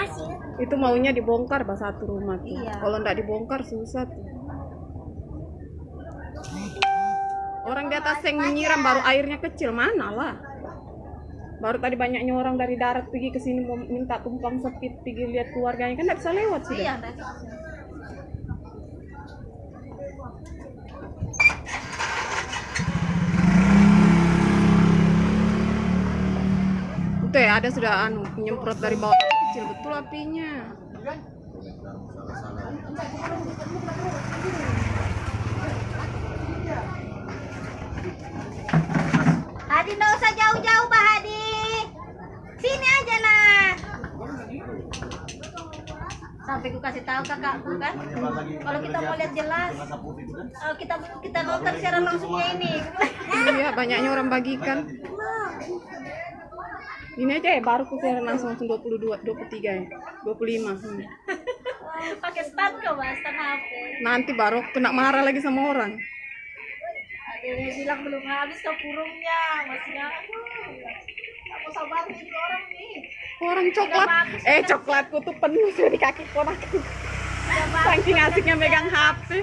Masih. Itu maunya dibongkar bah satu rumah tuh. Iya. Kalau ndak dibongkar susah tuh. Orang di atas yang menyiram baru airnya kecil mana lah. Baru tadi banyaknya orang dari darat pergi ke sini minta tumpang sepit pergi lihat keluarganya kan nggak bisa lewat sudah. Iya. Itu ya ada sudah anu nyemprot dari bawah kecil betul apinya. Hadi nggak usah jauh-jauh, Pak Hadi. Sini aja nah. Sampai ku kasih tahu kakakku kan, kalau kita mau lihat jelas, kalau kita kita nonton secara langsungnya ini. Iya banyaknya orang bagikan. Ini aja ya baru kusiaran langsung langsung 22, 23 ya, 25. Hmm. Pakai stand kok, Mas, stand HP. Nanti baru kena marah lagi sama orang. Ada yang bilang belum habis ke kurungnya, masih aduh. Aku sabar nih orang nih. Orang coklat, eh coklatku tuh penuh dari kaki bagus. Saking asiknya megang HP.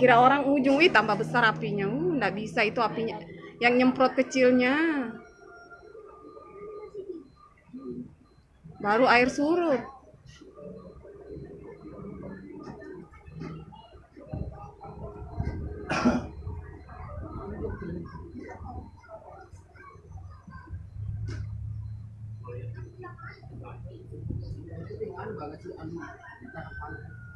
Kira orang ujung, wih tambah besar apinya. Uh, nggak bisa itu apinya. Yang nyemprot kecilnya. Baru air surut.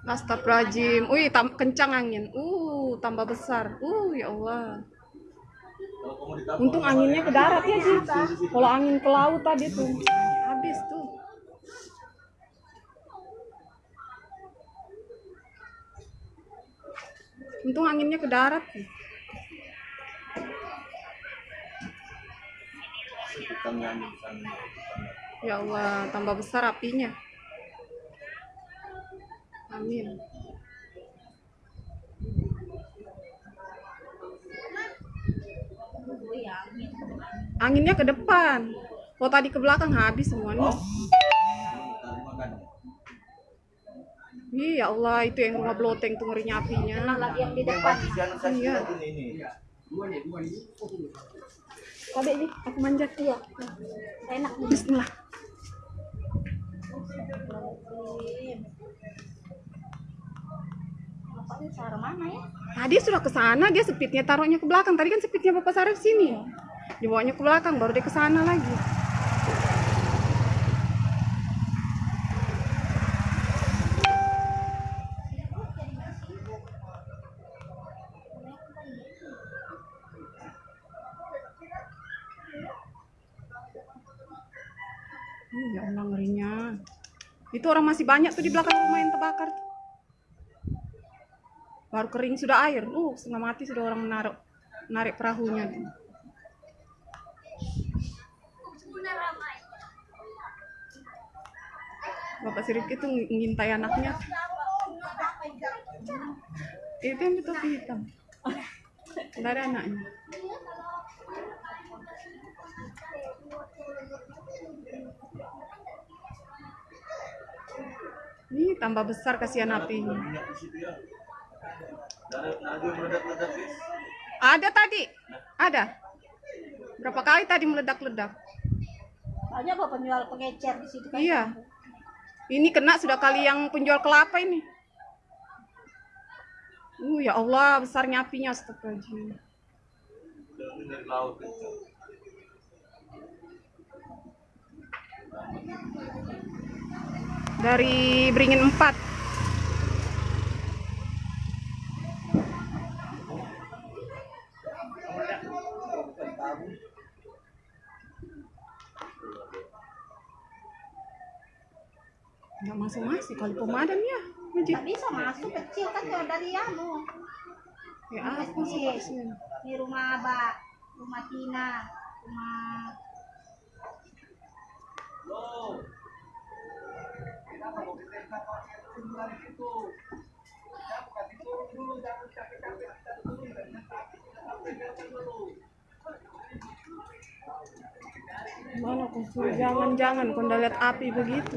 Astagfirullahaladzim. Wih, tam- kencang angin. Uh, tambah besar. Uh, ya Allah. Untung anginnya ke darat ya sih. Kalau angin ke laut tadi tuh, habis tuh. Untung anginnya ke darat. Ya Allah, tambah besar apinya. Amin. Anginnya ke depan. Kalau tadi ke belakang habis semuanya. Iya ya Allah, itu yang rumah bloteng tuh ngerinya apinya. Lagi yang di depan. Iya. Ini aku manjat Iya. Enak nih. Bismillah. Cara mana ya? Tadi sudah ke sana, dia sepitnya taruhnya ke belakang. Tadi kan sepitnya Bapak Sarif sini. Dibawanya ke belakang, baru dia ke sana lagi. Hmm, ya Allah ngerinya. Itu orang masih banyak tuh di belakang rumah yang terbakar. Baru kering sudah air. Uh, setengah mati sudah orang menaruh narik perahunya. Bapak Sirip itu ng- ngintai anaknya. Itu yang betul hitam. Ada anaknya. Ini tambah besar kasihan apinya. Ada tadi, ada. Berapa kali tadi meledak-ledak? Banyak kok penjual pengecer di situ kan. Iya. Ini kena sudah kali yang penjual kelapa ini. Uh, ya Allah, besarnya apinya astagfirullahaladzim. Dari Beringin 4. Nggak masuk-masuk kali pemadam ya. Nggak bisa masuk kecil kan kalau dari anu. Ya apa sih maksudnya? Di rumah Abah, rumah Tina, rumah Mana kau jangan-jangan kau lihat api begitu.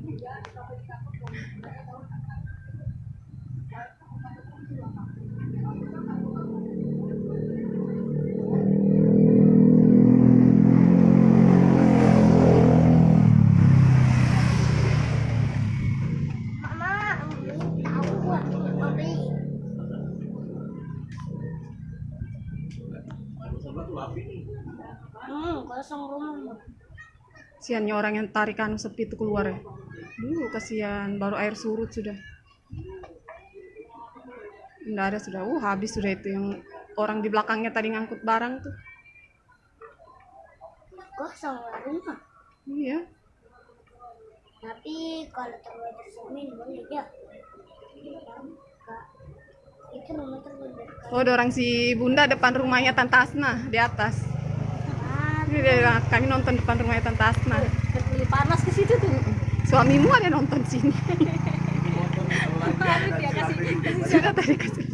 Kasiannya orang yang tarik anu sepi itu keluar ya. Dulu kasihan, baru air surut sudah. Enggak ada sudah. Uh, habis sudah itu yang orang di belakangnya tadi ngangkut barang tuh. Kosong rumah. Iya. Tapi kalau terbuat semen boleh ya. Itu dari kayu. Oh, ada orang si Bunda depan rumahnya Tante Asna di atas. Ini dia, kami nonton depan rumahnya Tante Asna. Beli panas ke situ tuh. Suamimu ada nonton sini. Ya kasih Sudah tadi kasih.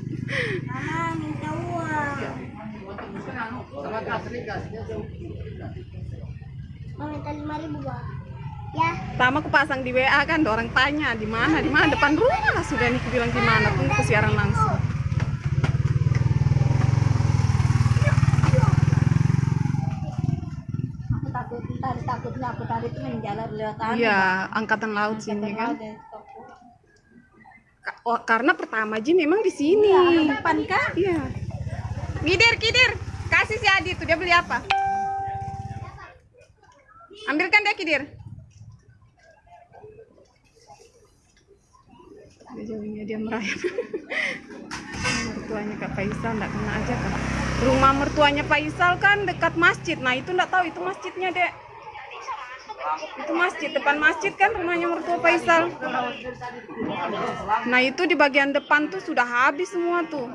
Mama minta uang. Mau minta lima ribu bang. Ya. Pertama aku pasang di WA kan, ada orang tanya di mana, di mana depan rumah lah sudah nih aku bilang di mana, ke siaran langsung. Aku takut tadi takutnya aku tadi tuh menjalar lewat anu, Iya, angkatan laut Angkatan sini kan. laut dari toko. Ka- oh, karena pertama Ji memang di sini. Iya, depan kan? Iya. Kidir, kidir. Kasih si Adi tuh dia beli apa? Ambilkan dia kidir. Dia jauhnya dia merayap. mertuanya Kak Faisal enggak kena aja Kak. Rumah mertuanya Faisal kan dekat masjid. Nah, itu enggak tahu itu masjidnya, Dek. Itu masjid, depan masjid kan rumahnya mertua Faisal. Nah, itu di bagian depan tuh sudah habis semua tuh.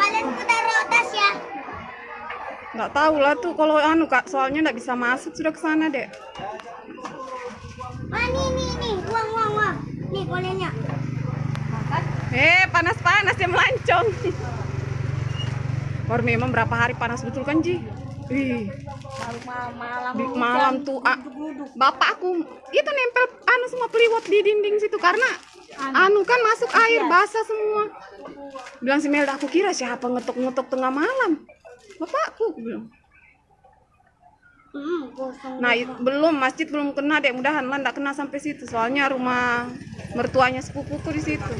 Kalian ku taruh ya. Nggak tahu lah tuh kalau anu kak, soalnya nggak bisa masuk sudah ke sana dek. Ah, nih, nih, nih, uang, uang, uang. Nih, kolennya. Makan? Eh panas panas dia melancong. Baru memang berapa hari panas betul kan Ji? Ih, malam. di hujan, malam tuh ah, duduk-duduk. bapak aku itu nempel anu semua peliwat di dinding situ karena anu kan masuk air basah semua. Bilang si Melda aku kira siapa ngetok-ngetok tengah malam. Bapakku bilang. Hmm. Nah, belum masjid belum kena deh. Mudahan lah kena sampai situ. Soalnya rumah mertuanya sepupuku di situ.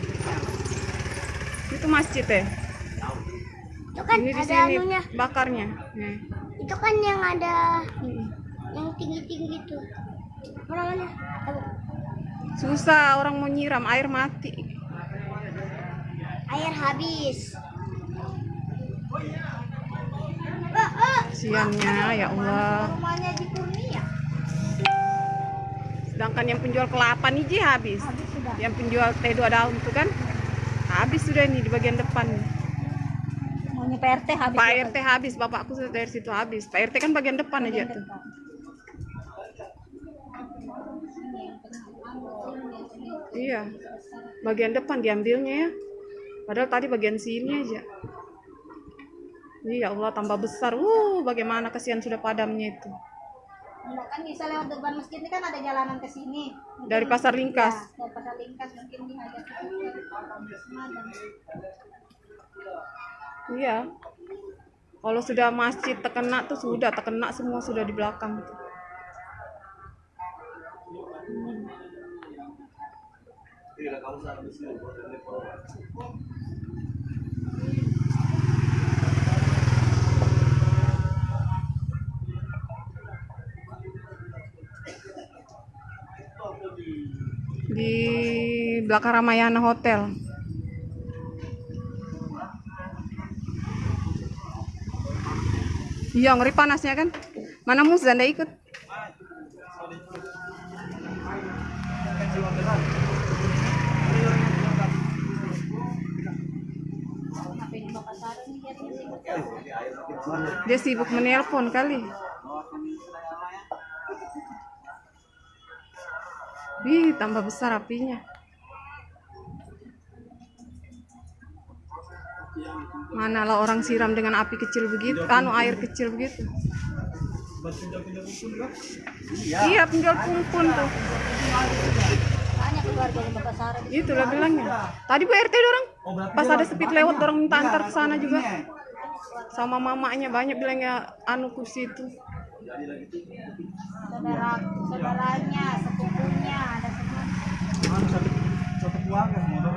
Itu masjid ya. itu kan Ini di ada sini anunya. bakarnya. Nih. Itu kan yang ada Hmm. yang tinggi-tinggi tuh. Apa namanya? Tahu. Susah orang mau nyiram air mati. Air habis. Siannya ya Allah. Sedangkan yang penjual kelapa nih Ji habis. Habis. Yang penjual teh dua daun tuh kan habis sudah nih di bagian depan. Maunya PRT habis. Pak ya, RT habis, bapakku sudah dari situ habis. Pak RT kan bagian depan aja tuh. Iya. Bagian depan diambilnya ya. Padahal tadi bagian sini aja. Iya Allah tambah besar. Uh, bagaimana kasihan sudah padamnya itu. Enggak kan bisa lewat depan masjid ini kan ada jalanan ke sini. Dari Pasar Lingkas. Ya, dari pasar lingkas mungkin diajak ke. Iya. Kalau sudah masjid terkena tuh sudah terkena semua sudah di belakang tuh. Di belakang Ramayana Hotel. Iya, ngeri panasnya kan. Mana Musa ndak ikut? Dia sibuk menelpon kali. Wih, tambah besar apinya. Manalah orang siram dengan api kecil begitu, anu air kecil begitu. Iya, penjual pumpun tuh. Di- Itulah bilangnya. Tadi Bu RT dorong. Pas ada speed lewat dorong minta antar ke sana juga. Sama mamanya banyak bilangnya anu kursi itu. Saudara, saudaranya, sepupunya, ada semua. satu keluarga motor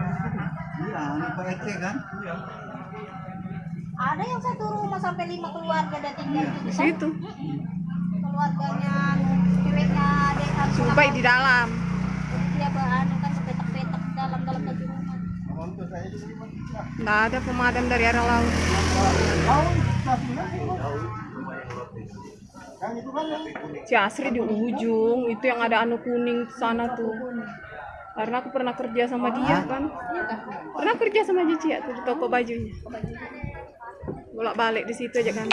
iya ini Pak RT kan Ada yang satu rumah sampai lima keluarga dan tinggal di Di situ. Keluarganya, ceweknya, adik, anak. Subai di dalam. Dia beranu kan petak-petak dalam-dalam baju rumah. Nggak ada pemadam dari arah laut. Ciasri di ujung, itu yang ada anu kuning sana tuh. Karena aku pernah kerja sama dia kan. Pernah kerja sama dia Cia, tuh di toko bajunya. Bolak balik di situ aja kan.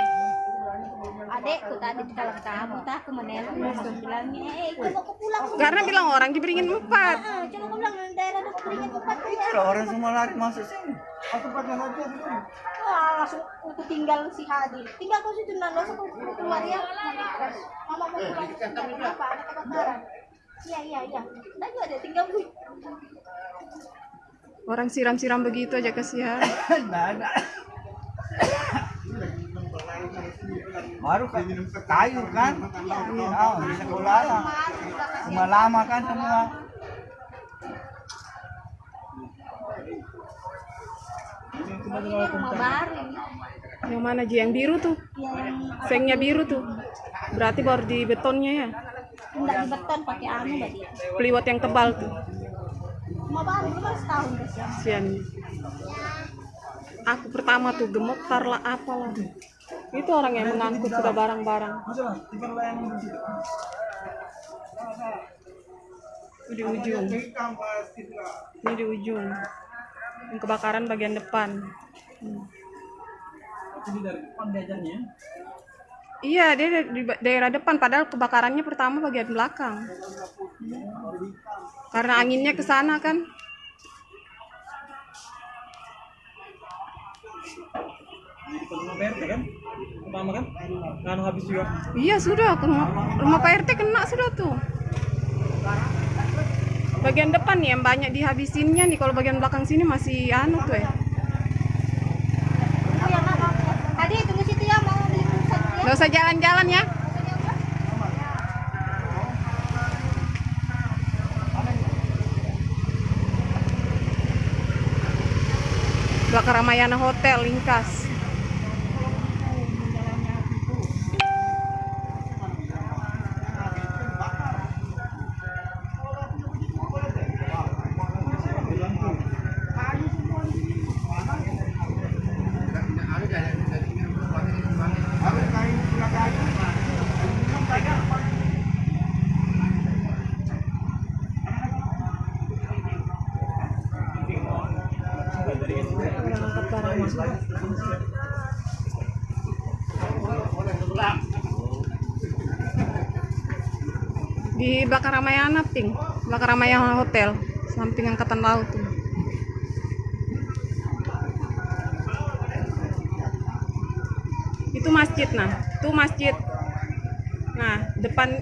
Adekku tadi kalau kamu tak aku menelpon aku bilangnya, eh coba aku pulang. Karena bilang orang diberingin empat. Coba aku bilang daerah ya. kalau orang semua lari masuk sini aku pakai Wah, langsung aku tinggal si Hadi. Tinggal kau situ nando aku keluar ya. Mama mau pulang. Kenapa? Ada kebakaran. Iya, iya, iya. Juga ada tinggal gue. Orang siram-siram begitu aja kasihan. baru kan kayu kan oh, sekolah lah semua lama kan semua rumah baru. Yang mana Ji? Yang biru tuh. Yang Sengnya biru tuh. Berarti baru di betonnya ya. enggak di beton pakai anu mbak dia. Peliwat yang tebal tuh. Rumah baru belum setahun ya. Kasihan. Aku pertama tuh gemetar lah apalah. Itu orang yang mengangkut sudah barang-barang. Di ujung. Ini di ujung. Yang kebakaran bagian depan. Hmm. Iya, dia di daerah depan padahal kebakarannya pertama bagian belakang. Karena anginnya ke sana kan. Rumah PRT kan pertama kan kan habis juga Iya sudah ke rumah, rumah Pak RT kena sudah tuh. Bagian depan nih yang banyak dihabisinnya nih kalau bagian belakang sini masih anu tuh ya. Oh ya mama. Tadi tunggu situ ya mau beli pulsa ya. Gak usah jalan-jalan ya. Belakang Ramayana Hotel Lingkas. Di belakang Ramayana Pink, belakang Ramayana Hotel, samping angkatan laut tuh. Itu masjid nah, itu masjid. Nah, depan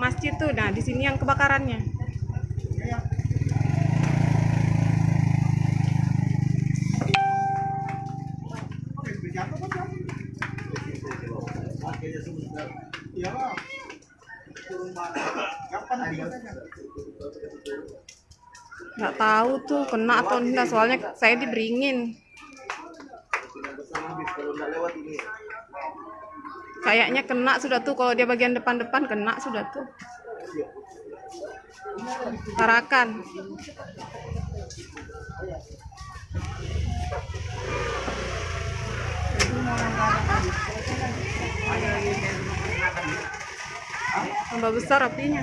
masjid tuh, nah di sini yang kebakarannya. Nggak tahu tuh kena atau enggak soalnya saya diberingin. Kayaknya kena sudah tuh kalau dia bagian depan-depan kena sudah tuh. Tarakan. Tambah besar apinya.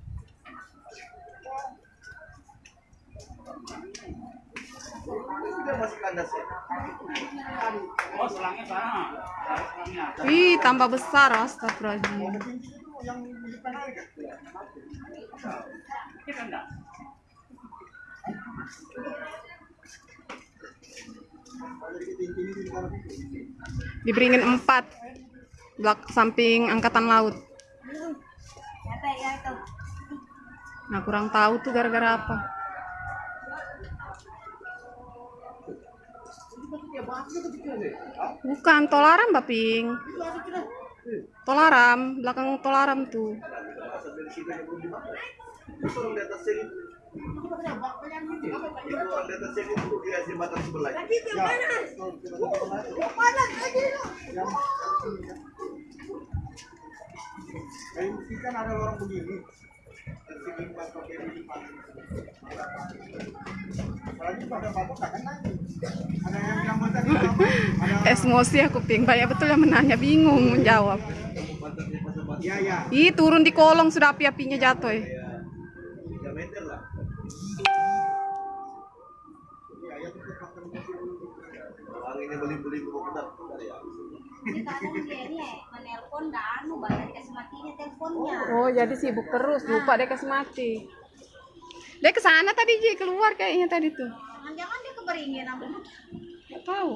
Tolaram, belakang tolaram tuh. Kayu mesti kan ada lorong begini. Tersegin pas pakai ini paling. Apalagi pada batu kan lagi. Ada yang bilang mata di apa? Ada Emosi aku, Ping. Banyak betul yang menanya, bingung menjawab. ya ya. Ih, turun di kolong sudah api-apinya jatuh. eh. Ya, kasih matinya teleponnya. Oh, jadi sibuk terus, lupa dia kasih mati. Dia ke sana tadi, Ji, keluar kayaknya tadi tuh. Jangan-jangan dia keberingin apa? Nggak tahu.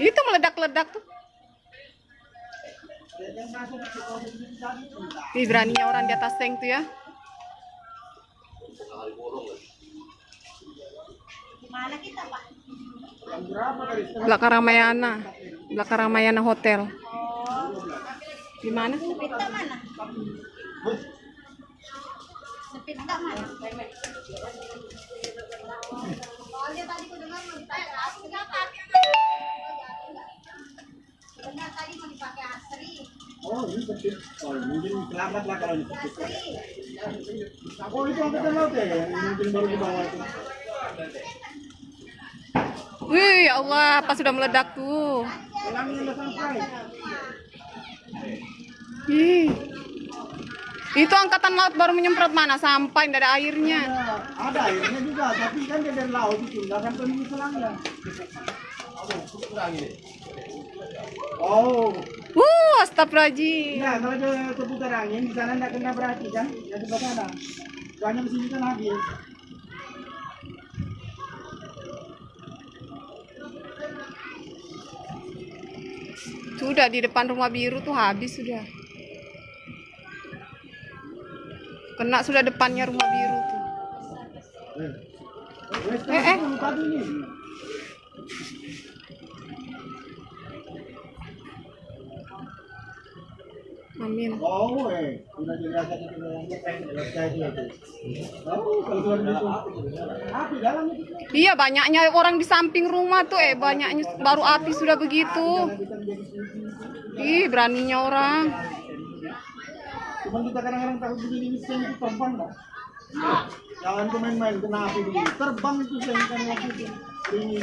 Itu meledak-ledak tuh. Ih, beraninya orang di atas tank tuh ya. Gimana kita pak? Belakang Ramayana. Belakang Ramayana Hotel. Gimana? Sepit tak mana? Sepit tak mana? Soalnya tadi ku dengar mau dipakai asri. Dengar tadi mau dipakai asri. Oh ini kecil. Oh mungkin selamat lah kalau ini. Asri. Oh itu angkatan laut ya? Mungkin baru di bawah itu. Wih, ya Allah, pas sudah meledak tuh. Ih. Itu angkatan laut baru menyemprot mana sampai tidak ada airnya. Ya, ada airnya juga, tapi kan dia dari laut itu nggak sampai di selangnya. Oh, Uh, astagfirullahaladzim. Nah, kalau ada keputar angin di sana tidak kena berarti kan? Yang sebelah sana. Soalnya di sini kan habis. Sudah di depan rumah biru tuh habis sudah. Kena sudah depannya rumah biru tuh. Wes, Eh, eh. Amin. Oh, eh, sudah itu. Iya banyaknya orang di samping rumah tuh eh banyaknya baru api sudah begitu. Ih beraninya orang. Cuma kita kadang-kadang takut begini ini sen itu terbang dah. Jangan tuh main-main kena api begini. Terbang itu sen kan waktu itu. Ini.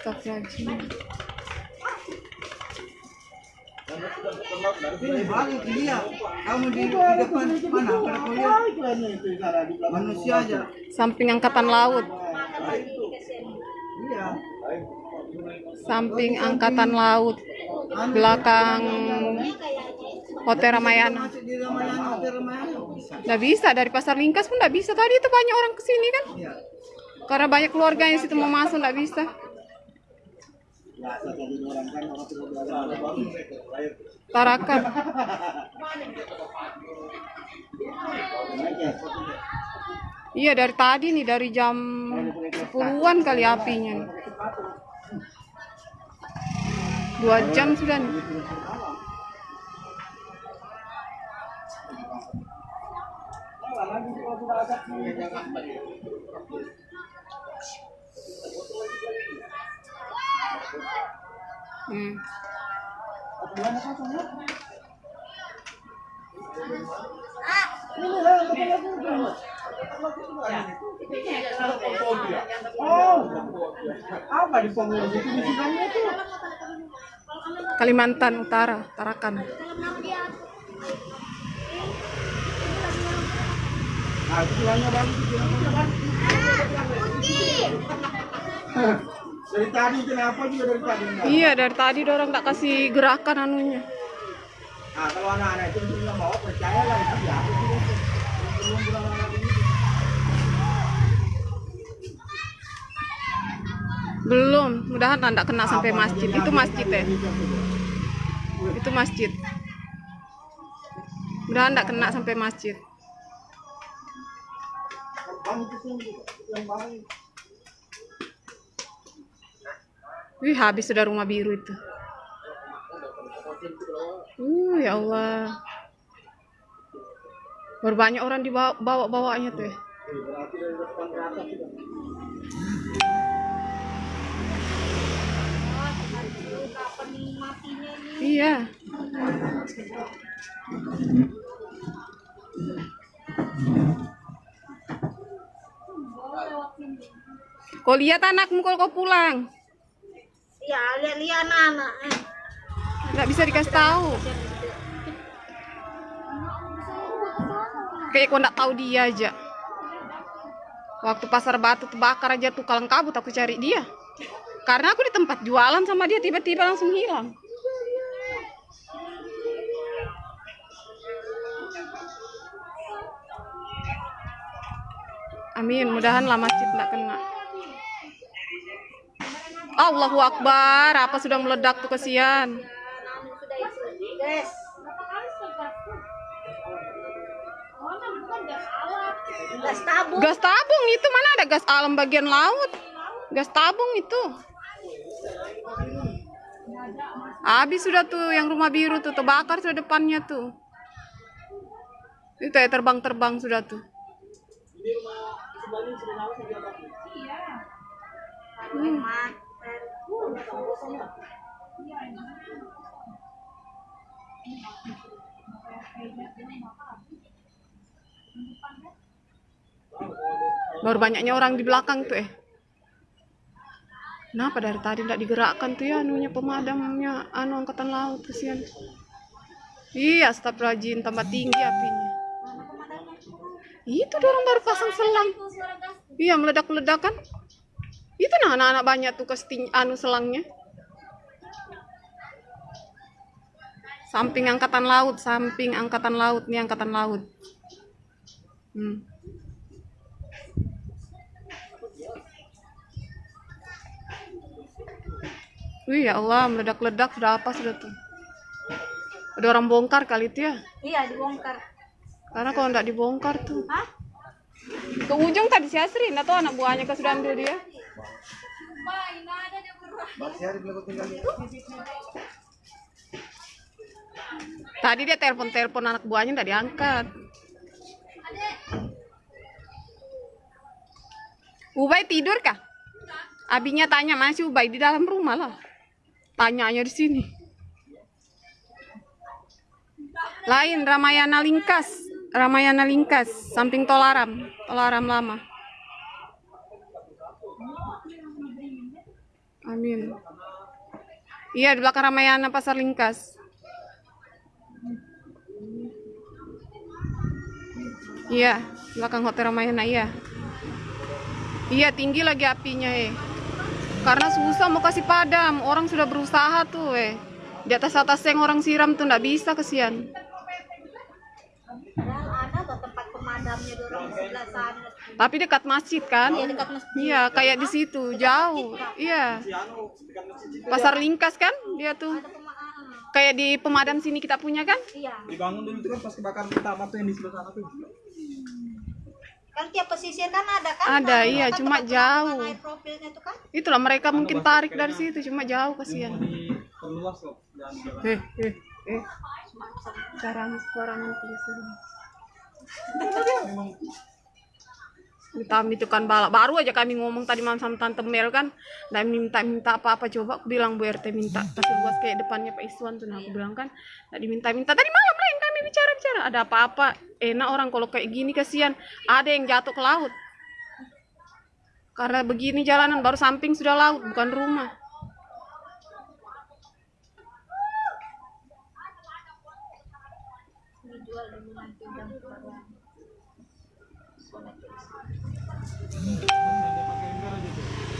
Astagfirullahaladzim. Ini balik dia. Kamu di, di depan mana? Manusia aja. Samping angkatan laut. Iya. Samping angkatan laut. Belakang Hotel Ramayana. Nggak bisa dari pasar Lingkas pun nggak bisa. Tadi itu banyak orang ke sini kan? Iya. Karena banyak keluarga yang situ mau masuk nggak bisa. Biasa tadi orang kan orang tua belajar. Tarakan. Iya dari tadi nih dari jam 10-an kali apinya. nih. Dua jam sudah nih. Hmm. Oh, apa di itu? Kalimantan Utara, Tarakan. Nah, Dari tadi kenapa juga dari tadi enggak? Iya, dari tadi orang tak kasih gerakan anunya. Nah, kalau anak-anak itu nggak mau percaya lah itu ya. Belum mudahan tak kena sampai masjid. Itu masjid ya. Itu masjid. Mudahan tak kena sampai masjid. Bang itu yang bahaya. Wih, habis sudah rumah biru itu. Uh, ya Allah. Baru banyak orang dibawa bawa bawanya tuh ya. Iya. Kau lihat anakmu kalau kau pulang. Ya, lihat-lihat anak-anak. Eh. Nggak bisa dikasih tahu. Kayak kau nggak tahu dia aja. Waktu pasar batu terbakar aja tuh kalang kabut aku cari dia. Karena aku di tempat jualan sama dia tiba-tiba langsung hilang. Amin, mudahanlah masjid nggak kena. Allahu Akbar, apa sudah meledak tuh kesian. Sudah. Gas tabung. Gas tabung itu mana ada gas alam bagian laut? Gas tabung itu. Habis sudah tuh yang rumah biru tuh terbakar sudah depannya tuh. Itu ya terbang-terbang sudah tuh. Hmm. Baru banyaknya orang di belakang tuh eh. Kenapa dari tadi tidak digerakkan tuh ya anunya pemadamnya anu angkatan laut kesian. Iya, staf rajin tambah tinggi apinya. Itu dorong baru pasang selang. Iya, meledak-meledak kan? Itu nah anak-anak banyak tuh kesting anu selangnya. Samping angkatan laut, samping angkatan laut nih angkatan laut. Hmm. Wih ya Allah, meledak-ledak sudah apa sudah tuh? Ada orang bongkar kali itu ya? Iya, dibongkar. Karena kalau nggak dibongkar tuh. Hah? Ke ujung tadi si Asrin atau anak buahnya ke sudah ambil dia? Tadi dia telepon-telepon anak buahnya nggak diangkat. Ubay tidur kah? Abinya tanya masih Ubay di dalam rumah lah. Tanyanya di sini. Lain Ramayana Lingkas, Ramayana Lingkas, samping Tolaram, Tolaram lama. Amin. Iya di belakang Ramayana Pasar Lingkas. Iya, belakang Hotel Ramayana iya. Iya, tinggi lagi apinya, eh. Karena susah mau kasih padam, orang sudah berusaha tuh, eh. Di atas atas yang orang siram tuh nggak bisa kesian. Ada tempat pemadamnya dorong sebelah sana. Tapi dekat masjid kan? Iya, dekat masjid. Iya, kayak di situ, jauh. Iya. Pasar Lingkas kan? Dia tuh Ada pemadam. kayak di pemadam sini kita punya kan? Iya. Dibangun dulu itu kan pas kebakaran pertama tuh yang di sebelah sana tuh. Kan tiap pesisir kan ada kan? Ada, Nah, iya, kan cuma tempat jauh. itu kan? Itulah mereka mungkin tarik dari situ, cuma jauh kasihan. Mau diperluas loh jalan-jalan. Eh, eh, eh. Cara suara Minta itu kan balak. Baru aja kami ngomong tadi malam sama Tante Mel kan. Dan minta minta apa-apa. Coba aku bilang Bu RT minta kasih luas kayak depannya Pak Iswan tuh. Nah aku bilang kan tadi minta minta tadi malam lah yang kami bicara bicara ada apa-apa? Enak orang kalau kayak gini kasihan. Ada yang jatuh ke laut. Karena begini jalanan baru samping sudah laut bukan rumah dijual dan nanti udah kepada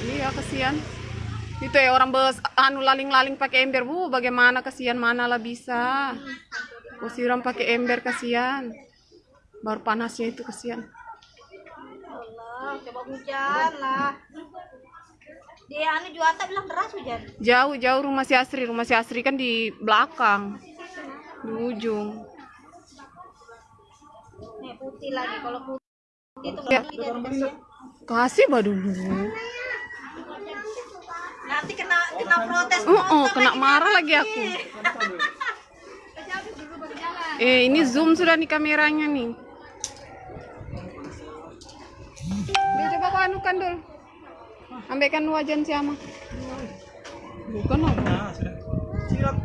iya kasihan itu ya orang bes anu laling-laling pakai ember. Bu bagaimana kasihan mana lah bisa. Kau siram pakai ember kasihan baru panasnya itu kasihan Allah coba hujan lah. Dia anu juata bilang deras hujan. Jauh jauh rumah si Asri. Rumah si Asri kan di belakang di ujung. Nih putih lagi. Kalau putih itu Ya. Kasih bah dulu nanti kena kena protes. Oh, oh kena lagi. marah lagi aku. Eh ini zoom sudah nih kameranya nih. Dul, coba kau anukan dul. Ambilkan wajan siapa bukan apa Nah. Silap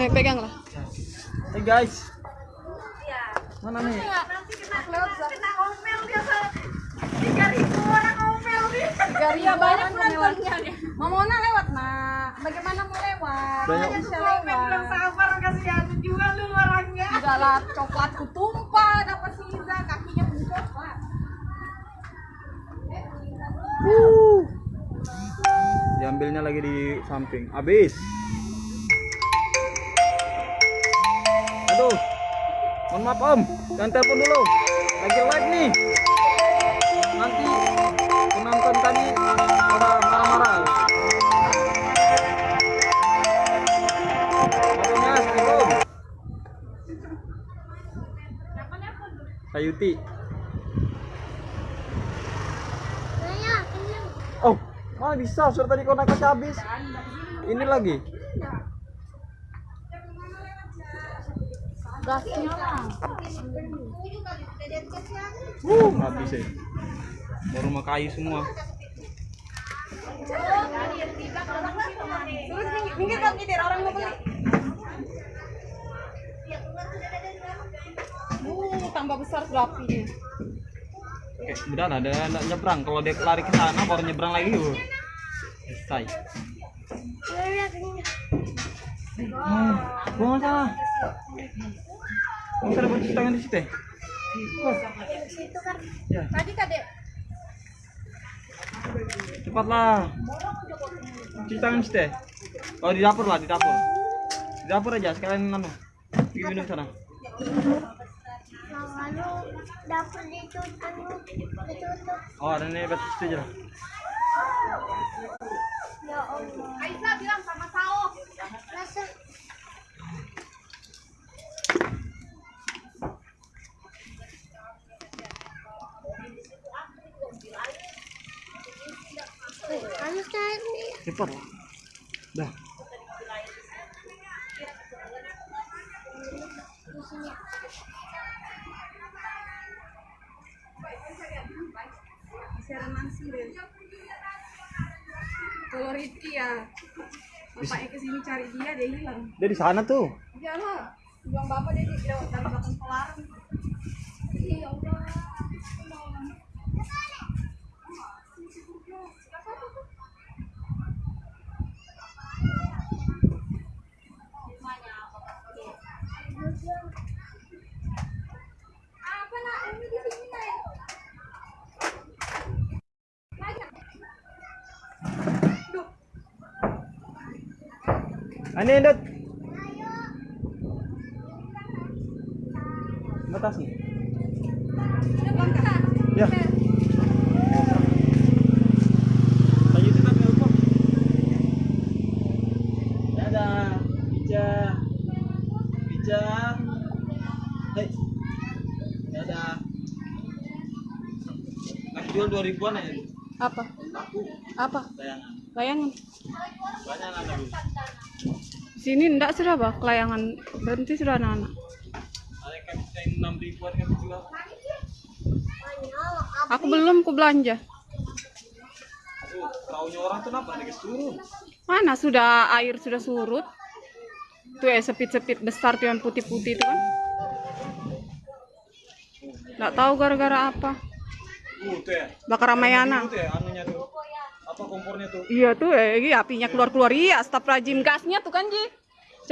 eh peganglah. Hey guys. Iya. Mana nih? nanti kena kena omel dia tiga ribu Garia banyak penontonnya mau Mona lewat nak bagaimana mau lewat Banyak. bisa lewat sabar kasihan jual lu orangnya udah lah coklatku tumpah dapat Siza kakinya pun coklat Diambilnya lagi di samping. Habis. Aduh. Mohon maaf Om, jangan telepon dulu. Lagi live nih. Sayuti. Oh, mana bisa? Sudah tadi kau nakasih habis. Ini lagi. gasnya lah Uh, habis ya. Baru rumah kayu semua. terus minggir, minggir dong orang mau beli tambah besar sudah apinya Oke, udah lah, ada ada nyebrang. Kalau dia lari ke sana baru nyebrang lagi. Uh. Selesai. Hmm, gua nggak salah. Nggak salah bercuci tangan di situ ya? Ya, tadi kadek cepatlah. Cuci tangan di situ ya? Oh, di dapur lah, di dapur. Di dapur aja, sekalian anu. Pergi minum sana. Dapur ditutup ditutup. Oh, ada nih batu lah. ya Allah. Aisyah bilang sama Sao. Masa Anu tadi Cepat kalau Rizky ya bapaknya ke sini cari dia dia hilang. Dia di sana tuh. ya lah bilang bapak dia di dari belakang pelaran iya Allah apa nak ini di sini nak Ini Dut. Batas nih. Ya. Lanjutin lagi lupa. Dadah, Bija. Bija. Hei. Dadah. Lagi jual 2000-an aja. apa Laku apa layangan. layangan Banyak Bu. Sini ndak sudah bah layangan berhenti sudah anak-anak Ada yang kami 6000-an kami jual. Aku belum ku belanja. Orang tuh turun. Mana sudah air sudah surut? Tuh ya sepit-sepit besar tuh yang putih-putih itu kan. Nggak tahu gara-gara apa. Uh, tuh ya. Bakar Ramayana. Itu ya, anunya tuh. Apa kompornya tuh? Iya tuh eh iya, apinya keluar-keluar. Iya, staf rajim gasnya tuh kan Ji.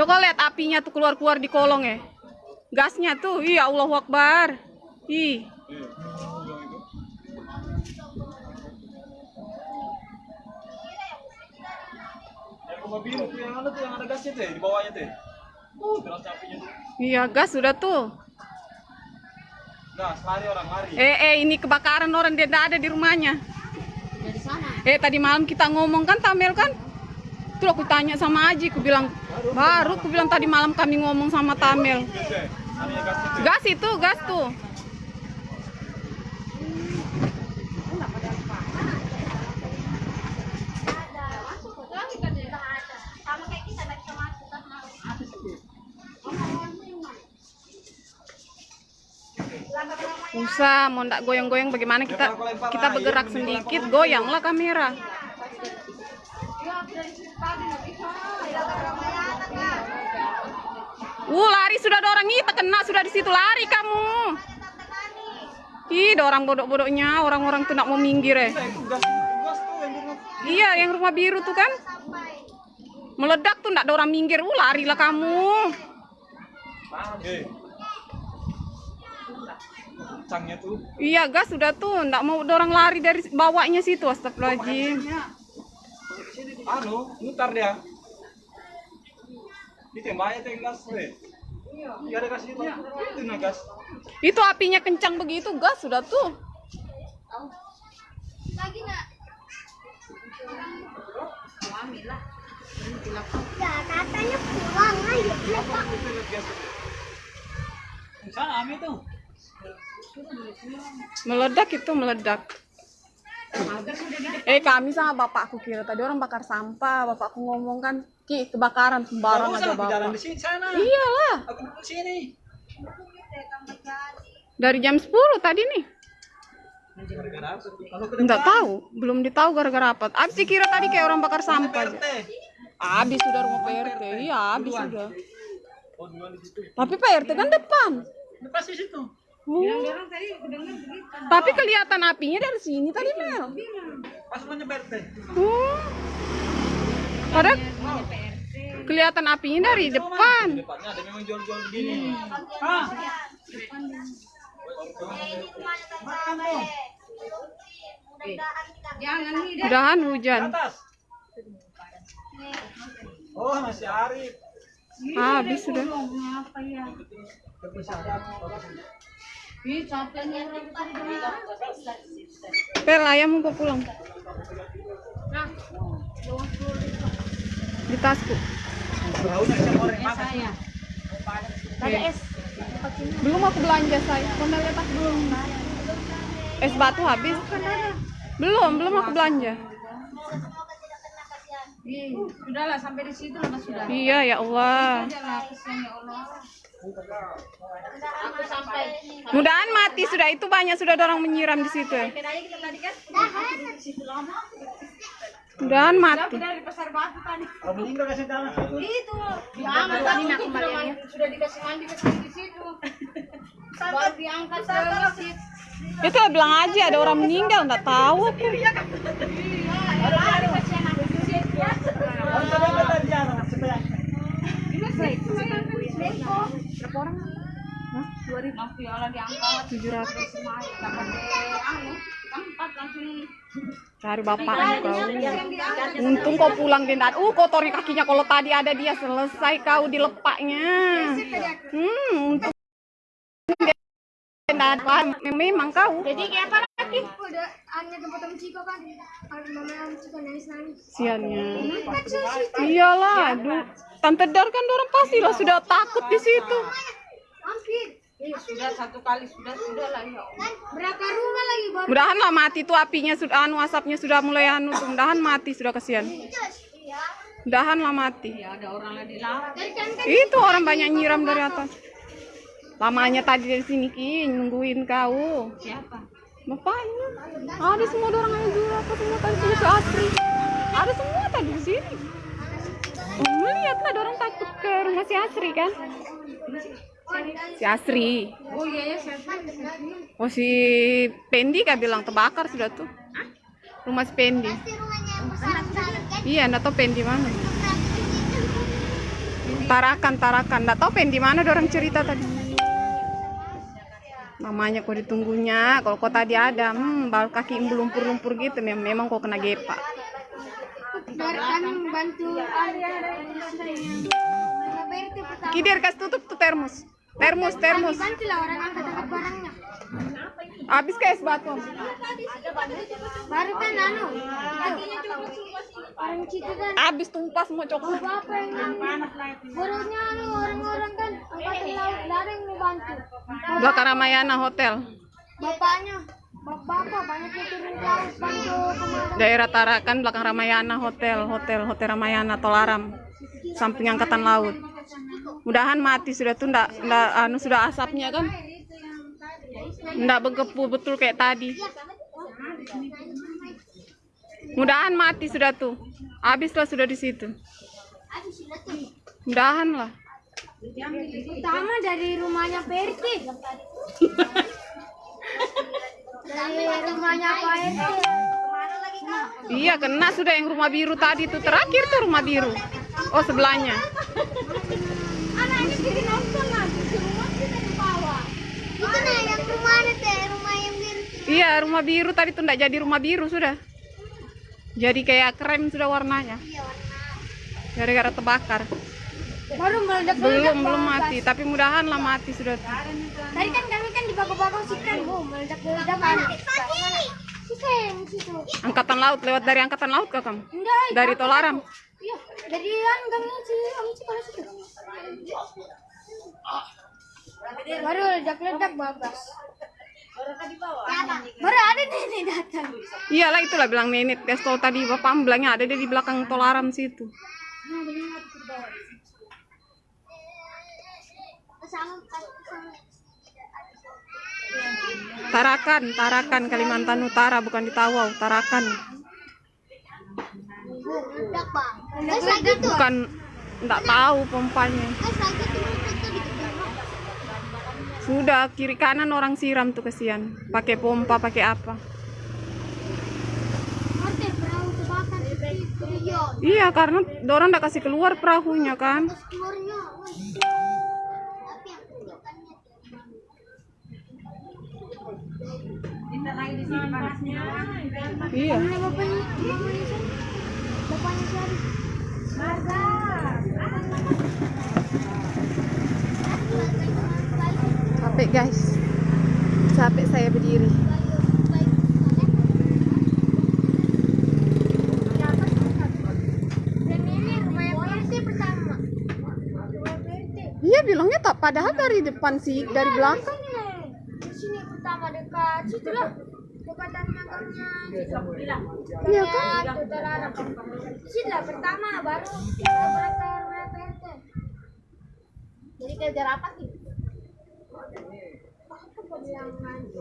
Coba lihat apinya tuh keluar-keluar di kolong ya. Gasnya tuh, iya Allahu Akbar. Ih, Iya. Yang itu. Yang rumah biru tuh yang ada tuh yang ada gasnya tuh ya, di bawahnya tuh. ya. Uh, tuh. iya gas sudah tuh. Gas, lari orang lari. Eh eh ini kebakaran orang dia tidak ada di rumahnya. Eh tadi malam kita ngomong kan Tamel kan? Tuh aku tanya sama Aji, aku bilang baru aku bilang tadi malam kami ngomong sama Tamel. Itu. Gas itu, gas tuh. Sama kayak kita nggak bisa masuk kan Usah, mau ndak goyang-goyang bagaimana kita kita bergerak sedikit, goyanglah kamera. Uh, lari sudah ada orang itu kena sudah di situ lari kamu. Ih, ada orang bodoh-bodohnya, orang-orang tuh nak mau minggir eh. Di rumah. Iya, yang rumah biru tuh kan. Meledak tuh ndak ada orang minggir. Uh, larilah kamu. Kencangnya tuh. Iya, gas sudah tuh. Ndak mau ada orang lari dari bawahnya situ. Astagfirullahaladzim. Anu, mutar dia. Ditembaknya tuh yang gas ya. Iya. ada gas itu. Itu nah gas. Itu apinya kencang begitu, gas sudah tuh. Lagi nak. Ya katanya pulang ayo. Sana Ami tuh. Meledak itu meledak. Eh kami sama bapakku kira tadi orang bakar sampah. Bapakku ngomong kan, Ki kebakaran sembarang aja bapak. di sini sana. Iyalah, Aku di sini. dari jam 10 tadi nih. Enggak tahu, belum ditahu gara-gara apa. Abis dikira tadi kayak orang bakar sampah aja. Habis sudah rumah PRT, iya habis sudah. Oh, situ. Tapi PRT kan depan. Tapi kelihatan apinya dari sini tadi Mel. Pas menyebar teh. Oh. Padahal kelihatan apinya dari depan. Depannya ada memang jual-jual begini. Ah. Mudahan hujan. Atas. Oh, masih Arif. Habis sudah. Pel ayam mau pulang. Di tasku. Belum aku belanja saya. Belum? Es batu habis. Belum, belum aku belanja. Sudahlah sampai di situ lah sudah. Iya ya Allah. Mudahan mati sudah itu banyak sudah orang menyiram di situ. kan. Mudahan mati. Itu. Bilang aja ada orang meninggal, nggak tahu aku. Kamu Cari bapakmu kau. Untung kau pulang dia nggak- Uh kotori kakinya kalau tadi ada dia selesai kau dilepaknya. Hmm, untung ada. Memang kau. Jadi kayak apa lagi? Udah hanya tempat temen Ciko kan. Kalau mama yang Ciko nangis-nangis. Siannya. Kan sih. Iyalah, aduh. Tante Dar kan orang pastilah sudah takut di situ. Hampir. Ya, sudah satu kali sudah sudah lah ya Allah. Berapa rumah lagi baru? Mudahan lah mati tuh apinya sudah anu asapnya sudah mulai anu tuh. Mudahan mati sudah kesian. Mudahan lah mati. Ya ada orang lagi kan Itu orang banyak nyiram dari atas. Lamanya tadi dari sini Ki nungguin kau. Siapa? Bapaknya. Ada semua orang aja juga apa semua tadi tuh si Asri. Ada semua tadi di sini. Oh, melihat lah orang takut ke rumah si Asri kan. Si Asri. Oh iya ya siapa? Oh si Pendi kan bilang terbakar sudah tuh. Rumah si Pendi. Iya, enggak tahu Pendi mana. Tarakan, Tarakan. Enggak tahu Pendi mana orang cerita tadi. Namanya kok ditunggunya. Kalau kau tadi ada, hmm, bal kaki melumpur-lumpur gitu. Mem- Memang kau kena gepak. Biar kami membantu Alia dan istrinya. Mama Berti pertama. Kidir kasih tutup tuh termos. Termos, termos. Orang angkat-angkat barangnya. Habis ke es batu. Baru kan anu. Orang situ kan. Habis tumpah semua coklat. Bapak yang Barunya anu orang-orang kan angkatan laut yang mau bantu. Belakang Ramayana Hotel. Bapaknya, bapak banyak yang turun ke laut bantu. Daerah Tarakan belakang Ramayana Hotel, Hotel, Hotel Ramayana Tolaram. Samping angkatan laut. Mudahan mati sudah tuh ndak ndak anu sudah asapnya kan. Ndak begepu betul kayak tadi. Mudahan mati sudah tuh. Habislah sudah di situ. Mudahan lah. Pertama dari rumahnya Perti. dari rumahnya Pak RT. Iya kena sudah yang rumah biru tadi tuh terakhir tuh rumah biru. Oh sebelahnya. Anak ini jadi nonton nanti di rumah kita di bawah. Itu nah yang rumah ada teh, rumah yang biru. Iya rumah biru tadi tuh ndak jadi rumah biru sudah. Jadi kayak krem sudah warnanya. Gara-gara terbakar. Baru meledak Belum belum mati, tapi mudahan lah mati sudah. tuh. Tadi kan kami kan di bawah-bawah sih kan, bu meledak meledak mana? Situ yang situ. Angkatan laut lewat dari angkatan laut kah kamu? Enggak, Dari Tolaram. iya dari kan gangnya si Om sekolah situ. Baru ledak-ledak bagus. Baru ada nenek datang. Iyalah itulah bilang nenek. Dia tahu tadi bapak bilangnya ada dia di belakang Tolaram situ. Tarakan, Tarakan Kalimantan Utara bukan di Tawau, Tarakan. Bukan enggak tahu pompanya. Gas lagi tuh meledak tuh di Sudah kiri kanan orang siram tuh kesian. Pakai pompa, pakai apa? Iya. Karena dorang enggak kasih keluar perahunya kan. Keluarnya. Tapi yang keluarkannya. Iya. Bapaknya? Bapaknya siapa? Bapaknya siapa? Marga. Capek guys. Capek saya berdiri. Iya bilangnya tak padahal dari depan sih, dari belakang. Di sini pertama dekat situ lah. Dekatan makamnya Iya kan? Situ lah pertama baru berapa PRT. Jadi kejar apa sih?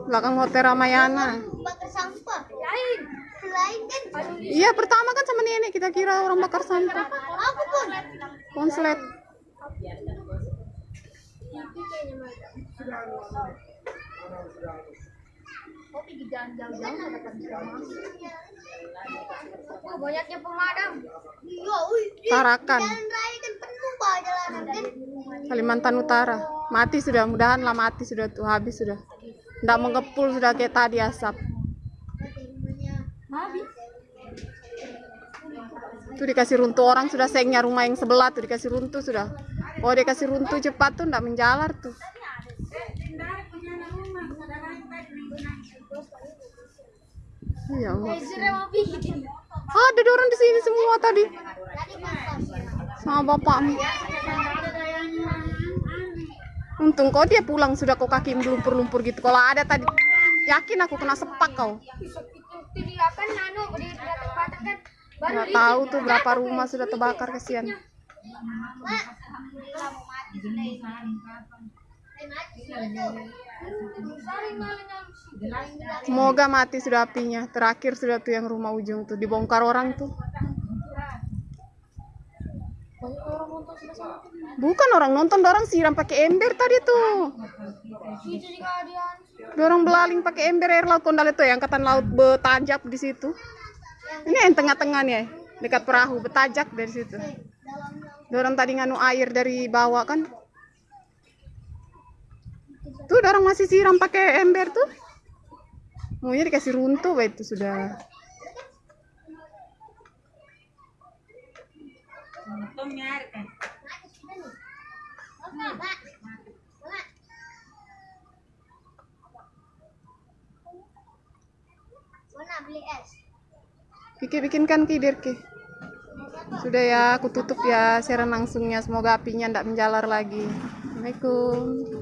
Belakang Hotel Ramayana. Bakar sampah. Lain. Lain kan. Iya pertama kan sama nenek kita kira orang bakar sampah. Aku pun. Konslet. Kok pergi jalan jauh-jauh nggak dapat bisa masuk? Oh, banyaknya pemadam. Iya. Tarakan. Jalan raya kan penuh pak jalanan kan. Kalimantan Utara. Mati sudah, mudahan lah mati sudah tuh habis sudah. Nggak mengepul sudah kayak tadi asap. Habis. Tuh dikasih runtuh orang sudah sengnya rumah yang sebelah tuh dikasih runtuh sudah. Oh dikasih runtuh cepat tuh nggak menjalar tuh. Ya Allah. Bikin. Ada orang di sini semua tadi sama bapakmu. Untung kau dia pulang sudah kau kaki melumpur-lumpur gitu. Kalau ada tadi yakin aku kena sepak kau. Nggak tahu tuh berapa rumah sudah terbakar kesian. Mak. Semoga mati sudah apinya. Terakhir sudah tuh yang rumah ujung tuh dibongkar orang tuh. Bukan orang nonton, orang siram pakai ember tadi tuh. Dorong belaling pakai ember air laut kondal itu yang angkatan laut betajak di situ. Ini yang tengah-tengah nih, dekat perahu betajak dari situ. Dorong tadi nganu air dari bawah kan. Tuh dorong masih siram pakai ember tuh. Maunya dikasih runtuh wah, itu sudah. Kiki bikinkan tidur Ki. Sudah ya, aku tutup ya siaran langsungnya. Semoga apinya tidak menjalar lagi. Assalamualaikum.